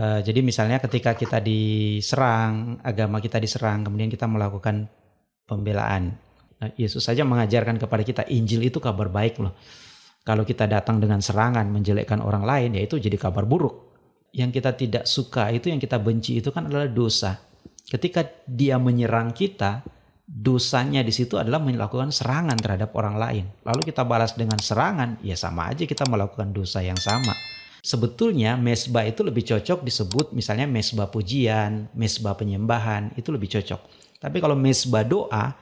Uh, jadi misalnya ketika kita diserang, agama kita diserang, kemudian kita melakukan pembelaan. Nah, Yesus saja mengajarkan kepada kita Injil itu kabar baik loh. Kalau kita datang dengan serangan menjelekkan orang lain, ya itu jadi kabar buruk. Yang kita tidak suka itu yang kita benci itu kan adalah dosa. Ketika dia menyerang kita, dosanya di situ adalah melakukan serangan terhadap orang lain. Lalu kita balas dengan serangan, ya sama aja kita melakukan dosa yang sama. Sebetulnya mesbah itu lebih cocok disebut misalnya mesbah pujian, mesbah penyembahan, itu lebih cocok. Tapi kalau mesbah doa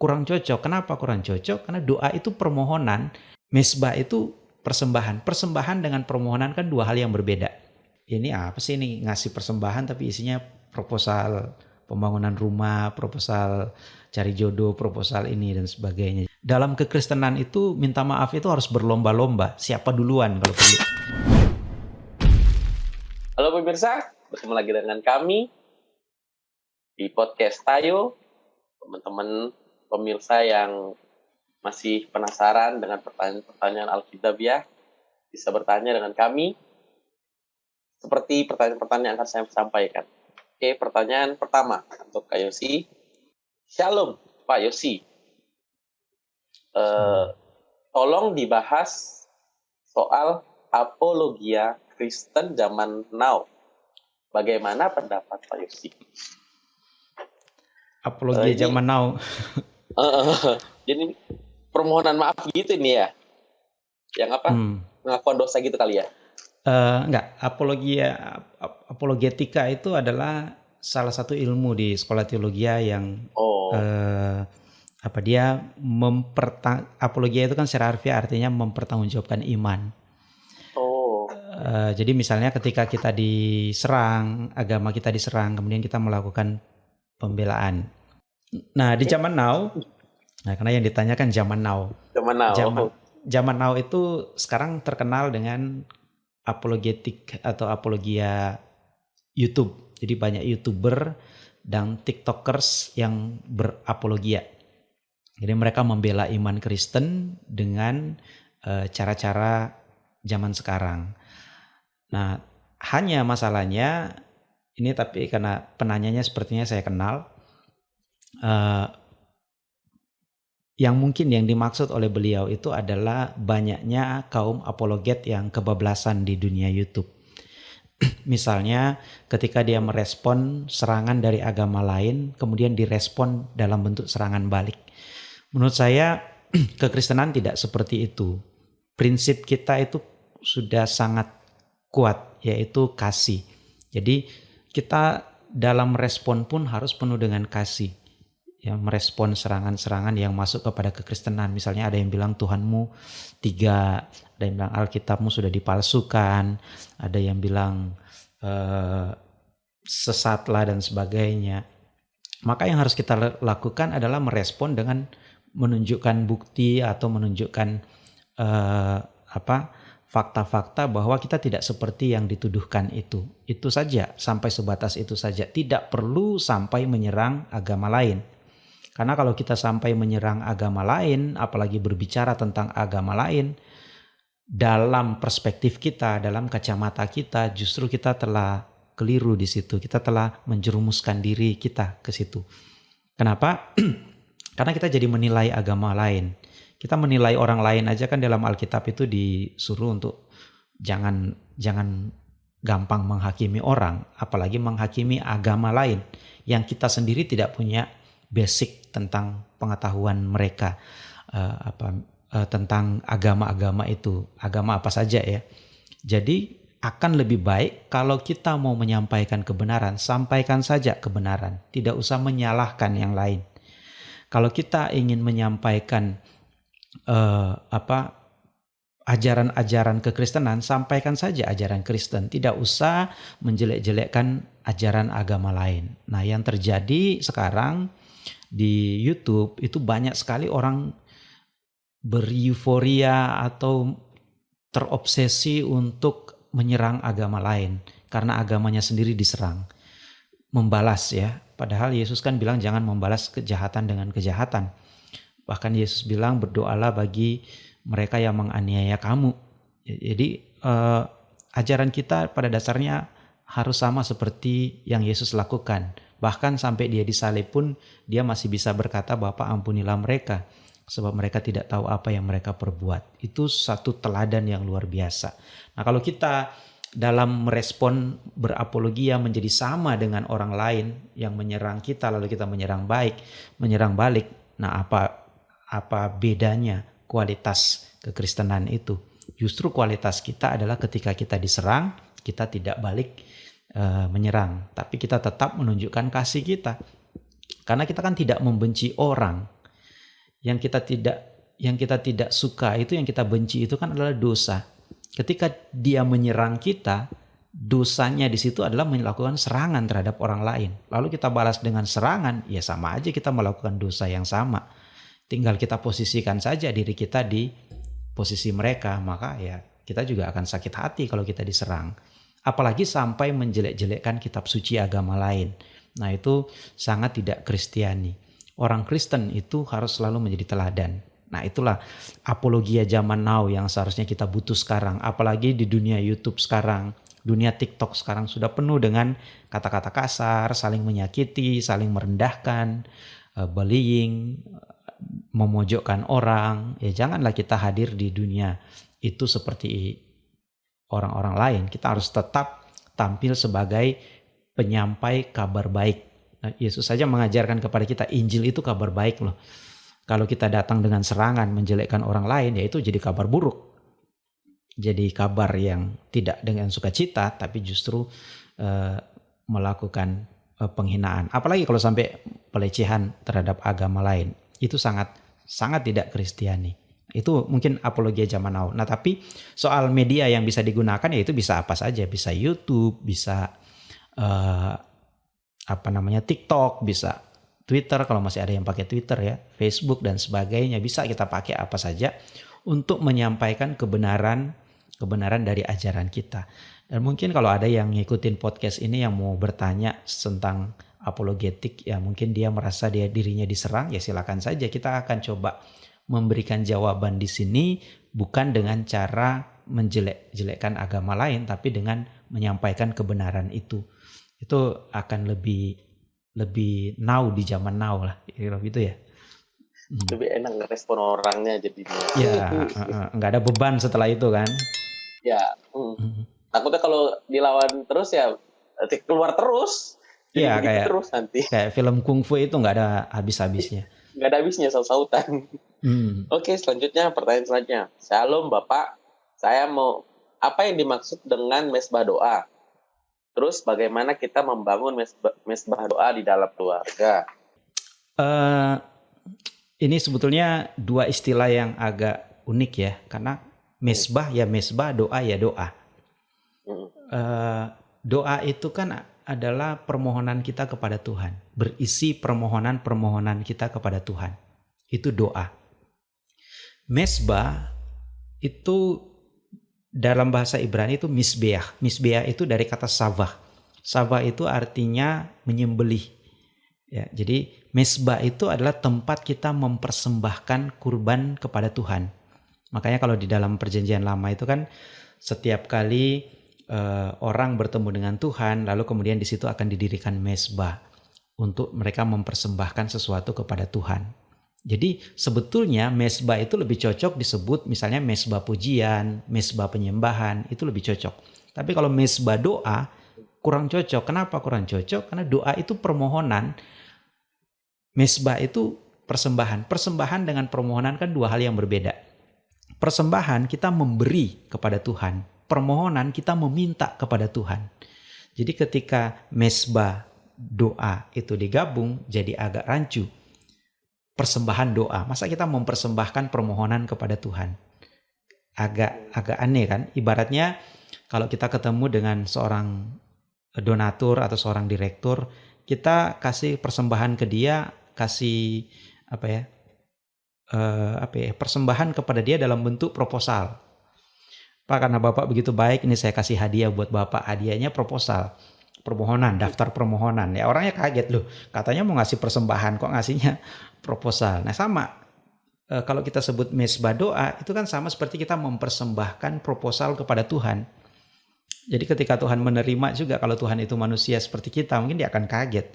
kurang cocok. Kenapa kurang cocok? Karena doa itu permohonan, mesbah itu persembahan. Persembahan dengan permohonan kan dua hal yang berbeda. Ini apa sih ini ngasih persembahan tapi isinya proposal pembangunan rumah, proposal cari jodoh, proposal ini dan sebagainya. Dalam kekristenan itu minta maaf itu harus berlomba-lomba. Siapa duluan kalau perlu. Pemirsa, bertemu lagi dengan kami di podcast Tayo. Teman-teman pemirsa yang masih penasaran dengan pertanyaan-pertanyaan Alkitab ya, bisa bertanya dengan kami seperti pertanyaan-pertanyaan yang akan saya sampaikan. Oke, pertanyaan pertama untuk Kak Yosi. Shalom, Pak Yosi. Uh, tolong dibahas soal apologia Kristen zaman now. Bagaimana pendapat Pak Yosi? Apologia uh, zaman now. uh, jadi permohonan maaf gitu nih ya. Yang apa? Hmm. Dosa gitu kali ya? Uh, enggak, apologia apologetika itu adalah salah satu ilmu di sekolah teologi yang oh. uh, apa dia mempertang apologia itu kan secara harfiah artinya mempertanggungjawabkan iman. Uh, jadi misalnya ketika kita diserang, agama kita diserang, kemudian kita melakukan pembelaan. Nah, di zaman now, nah karena yang ditanyakan zaman now. Zaman now. Zaman, zaman now itu sekarang terkenal dengan apologetik atau apologia YouTube. Jadi banyak YouTuber dan TikTokers yang berapologia. Jadi mereka membela iman Kristen dengan cara eh, cara-cara zaman sekarang. Nah, hanya masalahnya ini tapi karena penanyanya sepertinya saya kenal uh, yang mungkin yang dimaksud oleh beliau itu adalah banyaknya kaum apologet yang kebablasan di dunia YouTube. Misalnya ketika dia merespon serangan dari agama lain, kemudian direspon dalam bentuk serangan balik. Menurut saya kekristenan tidak seperti itu. Prinsip kita itu sudah sangat kuat, yaitu kasih. Jadi kita dalam respon pun harus penuh dengan kasih yang merespon serangan-serangan yang masuk kepada kekristenan. Misalnya ada yang bilang Tuhanmu tiga, ada yang bilang Alkitabmu sudah dipalsukan, ada yang bilang uh, sesatlah dan sebagainya. Maka yang harus kita lakukan adalah merespon dengan menunjukkan bukti atau menunjukkan uh, apa fakta-fakta bahwa kita tidak seperti yang dituduhkan itu. Itu saja, sampai sebatas itu saja. Tidak perlu sampai menyerang agama lain. Karena kalau kita sampai menyerang agama lain, apalagi berbicara tentang agama lain, dalam perspektif kita, dalam kacamata kita, justru kita telah keliru di situ. Kita telah menjerumuskan diri kita ke situ. Kenapa? Karena kita jadi menilai agama lain. Kita menilai orang lain aja kan dalam Alkitab itu disuruh untuk jangan jangan gampang menghakimi orang, apalagi menghakimi agama lain yang kita sendiri tidak punya basic tentang pengetahuan mereka uh, apa uh, tentang agama-agama itu, agama apa saja ya. Jadi akan lebih baik kalau kita mau menyampaikan kebenaran, sampaikan saja kebenaran, tidak usah menyalahkan yang lain. Kalau kita ingin menyampaikan uh, apa ajaran-ajaran kekristenan, sampaikan saja ajaran Kristen, tidak usah menjelek-jelekkan ajaran agama lain. Nah, yang terjadi sekarang di YouTube itu banyak sekali orang bereuforia atau terobsesi untuk menyerang agama lain karena agamanya sendiri diserang. Membalas ya. Padahal Yesus kan bilang jangan membalas kejahatan dengan kejahatan. Bahkan Yesus bilang berdoalah bagi mereka yang menganiaya kamu. Jadi eh, ajaran kita pada dasarnya harus sama seperti yang Yesus lakukan. Bahkan sampai dia disalib pun dia masih bisa berkata Bapak ampunilah mereka sebab mereka tidak tahu apa yang mereka perbuat. Itu satu teladan yang luar biasa. Nah, kalau kita dalam merespon berapologia menjadi sama dengan orang lain yang menyerang kita lalu kita menyerang baik, menyerang balik. Nah, apa apa bedanya kualitas kekristenan itu? Justru kualitas kita adalah ketika kita diserang, kita tidak balik uh, menyerang, tapi kita tetap menunjukkan kasih kita. Karena kita kan tidak membenci orang, yang kita tidak yang kita tidak suka itu yang kita benci itu kan adalah dosa. Ketika dia menyerang kita, dosanya di situ adalah melakukan serangan terhadap orang lain. Lalu kita balas dengan serangan, ya sama aja kita melakukan dosa yang sama. Tinggal kita posisikan saja diri kita di posisi mereka, maka ya kita juga akan sakit hati kalau kita diserang. Apalagi sampai menjelek-jelekkan kitab suci agama lain. Nah itu sangat tidak kristiani orang Kristen itu harus selalu menjadi teladan. Nah itulah apologia zaman now yang seharusnya kita butuh sekarang. Apalagi di dunia YouTube sekarang, dunia TikTok sekarang sudah penuh dengan kata-kata kasar, saling menyakiti, saling merendahkan, uh, bullying, memojokkan orang. Ya janganlah kita hadir di dunia itu seperti orang-orang lain. Kita harus tetap tampil sebagai penyampai kabar baik Nah, Yesus saja mengajarkan kepada kita Injil itu kabar baik loh. Kalau kita datang dengan serangan menjelekkan orang lain ya itu jadi kabar buruk. Jadi kabar yang tidak dengan sukacita tapi justru uh, melakukan uh, penghinaan. Apalagi kalau sampai pelecehan terhadap agama lain. Itu sangat sangat tidak kristiani. Itu mungkin apologia zaman now. Nah, tapi soal media yang bisa digunakan ya itu bisa apa saja, bisa YouTube, bisa uh, apa namanya TikTok, bisa Twitter kalau masih ada yang pakai Twitter ya, Facebook dan sebagainya bisa kita pakai apa saja untuk menyampaikan kebenaran kebenaran dari ajaran kita. Dan mungkin kalau ada yang ngikutin podcast ini yang mau bertanya tentang apologetik ya mungkin dia merasa dia dirinya diserang ya silakan saja. Kita akan coba memberikan jawaban di sini bukan dengan cara menjelek-jelekkan agama lain tapi dengan menyampaikan kebenaran itu. Itu akan lebih lebih now di zaman now lah gitu ya. Hmm. lebih enak ngerespon orangnya jadi ya nggak ada beban setelah itu kan? Ya hmm. Hmm. takutnya kalau dilawan terus ya keluar terus Iya kayak terus nanti. kayak film kungfu itu nggak ada habis-habisnya. Nggak ada habisnya saut-sautan. Hmm. oke selanjutnya pertanyaan selanjutnya. Shalom bapak. Saya mau apa yang dimaksud dengan mesbah doa? Terus bagaimana kita membangun mesbah doa di dalam keluarga? Uh, ini sebetulnya dua istilah yang agak unik ya, karena mesbah ya mesbah, doa ya doa. Uh, doa itu kan adalah permohonan kita kepada Tuhan, berisi permohonan-permohonan kita kepada Tuhan. Itu doa. Mesbah itu dalam bahasa Ibrani itu misbeah. Misbeah itu dari kata savah. Savah itu artinya menyembelih. Ya, jadi mesbah itu adalah tempat kita mempersembahkan kurban kepada Tuhan. Makanya kalau di dalam perjanjian lama itu kan setiap kali uh, orang bertemu dengan Tuhan, lalu kemudian di situ akan didirikan mesbah untuk mereka mempersembahkan sesuatu kepada Tuhan. Jadi sebetulnya mesbah itu lebih cocok disebut misalnya mesbah pujian, mesbah penyembahan, itu lebih cocok. Tapi kalau mesbah doa kurang cocok. Kenapa kurang cocok? Karena doa itu permohonan. Mesbah itu persembahan. Persembahan dengan permohonan kan dua hal yang berbeda. Persembahan kita memberi kepada Tuhan. Permohonan kita meminta kepada Tuhan. Jadi ketika mesbah doa itu digabung jadi agak rancu persembahan doa. Masa kita mempersembahkan permohonan kepada Tuhan? Agak agak aneh kan? Ibaratnya kalau kita ketemu dengan seorang donatur atau seorang direktur, kita kasih persembahan ke dia, kasih apa ya? Uh, apa ya? Persembahan kepada dia dalam bentuk proposal. Pak karena Bapak begitu baik, ini saya kasih hadiah buat Bapak. Hadiahnya proposal permohonan, daftar permohonan. Ya orangnya kaget loh, katanya mau ngasih persembahan kok ngasihnya proposal. Nah sama, e, kalau kita sebut mesbah doa itu kan sama seperti kita mempersembahkan proposal kepada Tuhan. Jadi ketika Tuhan menerima juga kalau Tuhan itu manusia seperti kita, mungkin dia akan kaget.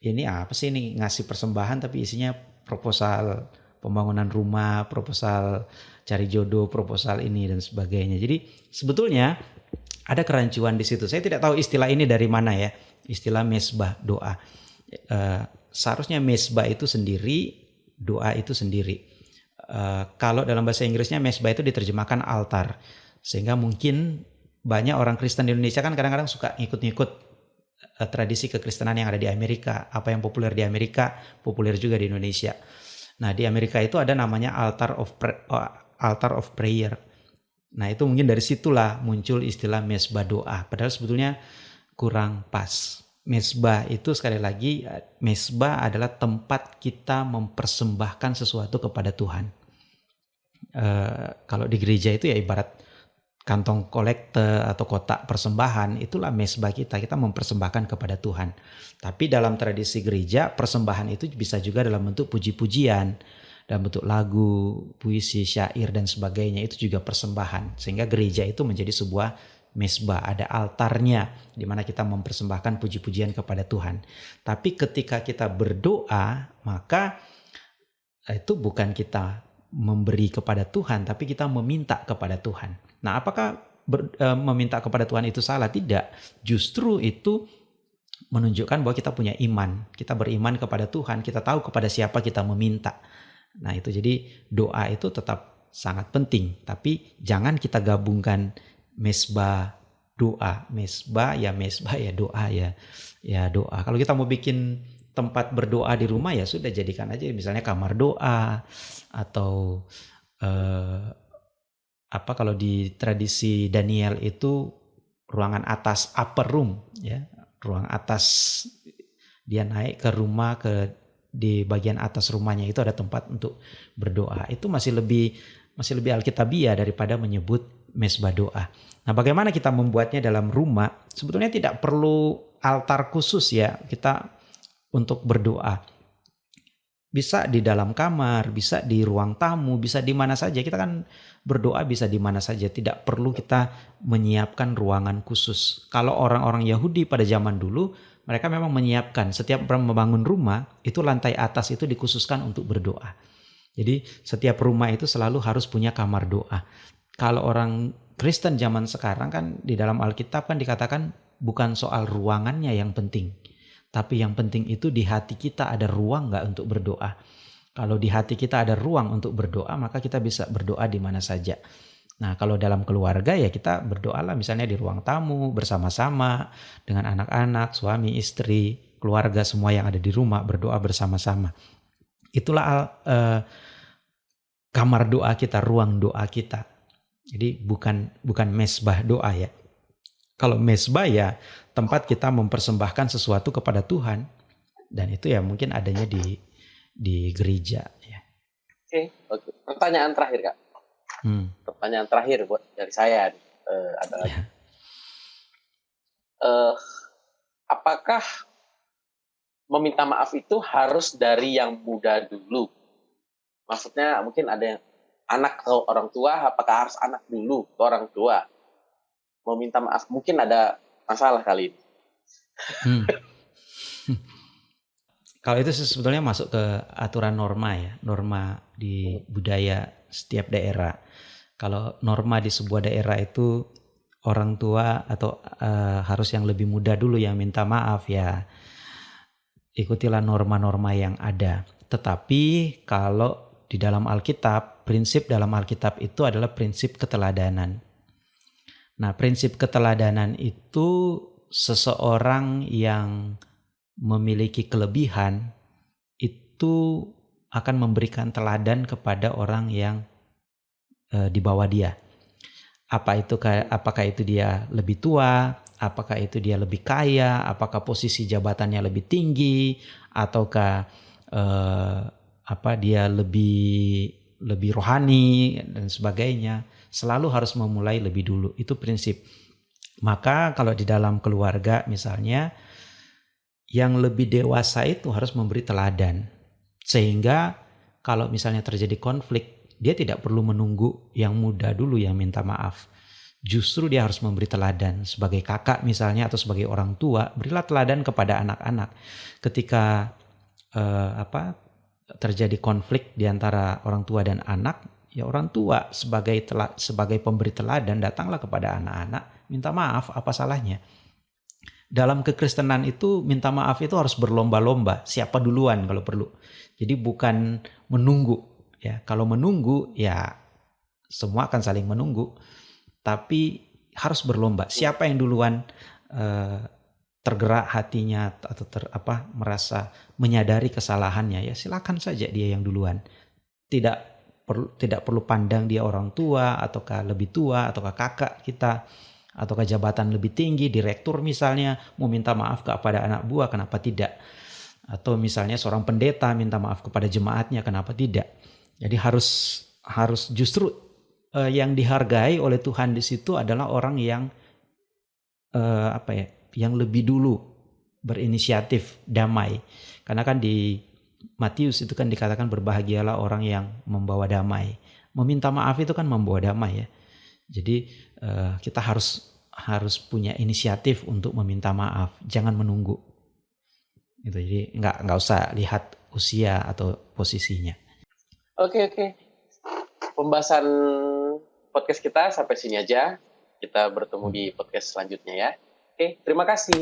Ini apa sih ini ngasih persembahan tapi isinya proposal pembangunan rumah, proposal cari jodoh, proposal ini dan sebagainya. Jadi sebetulnya ada kerancuan di situ. Saya tidak tahu istilah ini dari mana ya, istilah mesbah doa. Uh, seharusnya mesbah itu sendiri, doa itu sendiri. Uh, kalau dalam bahasa Inggrisnya mesbah itu diterjemahkan altar, sehingga mungkin banyak orang Kristen di Indonesia kan kadang-kadang suka ngikut-ngikut uh, tradisi kekristenan yang ada di Amerika. Apa yang populer di Amerika, populer juga di Indonesia. Nah, di Amerika itu ada namanya altar of uh, altar of prayer. Nah, itu mungkin dari situlah muncul istilah mesbah doa. Padahal sebetulnya kurang pas. Mesbah itu sekali lagi mesbah adalah tempat kita mempersembahkan sesuatu kepada Tuhan. Uh, kalau di gereja itu ya ibarat kantong kolekte atau kotak persembahan itulah mesbah kita kita mempersembahkan kepada Tuhan tapi dalam tradisi gereja persembahan itu bisa juga dalam bentuk puji-pujian dalam bentuk lagu puisi syair dan sebagainya itu juga persembahan sehingga gereja itu menjadi sebuah mesbah ada altarnya di mana kita mempersembahkan puji-pujian kepada Tuhan tapi ketika kita berdoa maka itu bukan kita memberi kepada Tuhan tapi kita meminta kepada Tuhan Nah, apakah ber, e, meminta kepada Tuhan itu salah? Tidak. Justru itu menunjukkan bahwa kita punya iman. Kita beriman kepada Tuhan, kita tahu kepada siapa kita meminta. Nah, itu jadi doa itu tetap sangat penting, tapi jangan kita gabungkan mesbah doa, mesbah ya mesbah ya doa ya. Ya doa. Kalau kita mau bikin tempat berdoa di rumah ya sudah jadikan aja misalnya kamar doa atau uh, apa kalau di tradisi Daniel itu ruangan atas upper room ya ruang atas dia naik ke rumah ke di bagian atas rumahnya itu ada tempat untuk berdoa itu masih lebih masih lebih alkitabiah daripada menyebut mesbah doa. Nah, bagaimana kita membuatnya dalam rumah? Sebetulnya tidak perlu altar khusus ya kita untuk berdoa bisa di dalam kamar, bisa di ruang tamu, bisa di mana saja. Kita kan berdoa bisa di mana saja, tidak perlu kita menyiapkan ruangan khusus. Kalau orang-orang Yahudi pada zaman dulu, mereka memang menyiapkan setiap membangun rumah, itu lantai atas itu dikhususkan untuk berdoa. Jadi setiap rumah itu selalu harus punya kamar doa. Kalau orang Kristen zaman sekarang kan di dalam Alkitab kan dikatakan bukan soal ruangannya yang penting tapi yang penting itu di hati kita ada ruang nggak untuk berdoa. Kalau di hati kita ada ruang untuk berdoa, maka kita bisa berdoa di mana saja. Nah, kalau dalam keluarga ya kita berdoalah misalnya di ruang tamu bersama-sama dengan anak-anak, suami, istri, keluarga semua yang ada di rumah berdoa bersama-sama. Itulah uh, kamar doa kita, ruang doa kita. Jadi bukan bukan mesbah doa ya. Kalau mesbah ya tempat kita mempersembahkan sesuatu kepada Tuhan dan itu ya mungkin adanya di di gereja ya. Oke, oke. Pertanyaan terakhir kak. Hmm. Pertanyaan terakhir buat dari saya uh, adalah ya. uh, apakah meminta maaf itu harus dari yang muda dulu? Maksudnya mungkin ada yang anak atau orang tua, apakah harus anak dulu atau orang tua? Meminta maaf mungkin ada masalah kali ini. Hmm. Kalau itu sebetulnya masuk ke aturan norma ya, norma di budaya setiap daerah. Kalau norma di sebuah daerah itu orang tua atau uh, harus yang lebih muda dulu yang minta maaf ya. Ikutilah norma-norma yang ada. Tetapi kalau di dalam Alkitab, prinsip dalam Alkitab itu adalah prinsip keteladanan. Nah, prinsip keteladanan itu seseorang yang memiliki kelebihan itu akan memberikan teladan kepada orang yang e, di bawah dia. Apa itu apakah itu dia lebih tua, apakah itu dia lebih kaya, apakah posisi jabatannya lebih tinggi ataukah e, apa dia lebih lebih rohani dan sebagainya selalu harus memulai lebih dulu. Itu prinsip. Maka kalau di dalam keluarga misalnya yang lebih dewasa itu harus memberi teladan. Sehingga kalau misalnya terjadi konflik, dia tidak perlu menunggu yang muda dulu yang minta maaf. Justru dia harus memberi teladan sebagai kakak misalnya atau sebagai orang tua, berilah teladan kepada anak-anak. Ketika eh, apa terjadi konflik di antara orang tua dan anak, ya orang tua sebagai tela, sebagai pemberi teladan datanglah kepada anak-anak, minta maaf apa salahnya. Dalam kekristenan itu minta maaf itu harus berlomba-lomba, siapa duluan kalau perlu. Jadi bukan menunggu ya. Kalau menunggu ya semua akan saling menunggu tapi harus berlomba. Siapa yang duluan uh, tergerak hatinya atau ter, apa merasa menyadari kesalahannya ya silakan saja dia yang duluan. Tidak perlu tidak perlu pandang dia orang tua ataukah lebih tua ataukah kakak kita ataukah jabatan lebih tinggi direktur misalnya mau minta maaf kepada anak buah kenapa tidak atau misalnya seorang pendeta minta maaf kepada jemaatnya kenapa tidak jadi harus harus justru uh, yang dihargai oleh Tuhan di situ adalah orang yang uh, apa ya, yang lebih dulu berinisiatif damai. Karena kan di Matius itu kan dikatakan berbahagialah orang yang membawa damai. Meminta maaf itu kan membawa damai ya. Jadi uh, kita harus harus punya inisiatif untuk meminta maaf, jangan menunggu. Gitu. Jadi nggak nggak usah lihat usia atau posisinya. Oke oke. Pembahasan podcast kita sampai sini aja. Kita bertemu di podcast selanjutnya ya. Oke, terima kasih.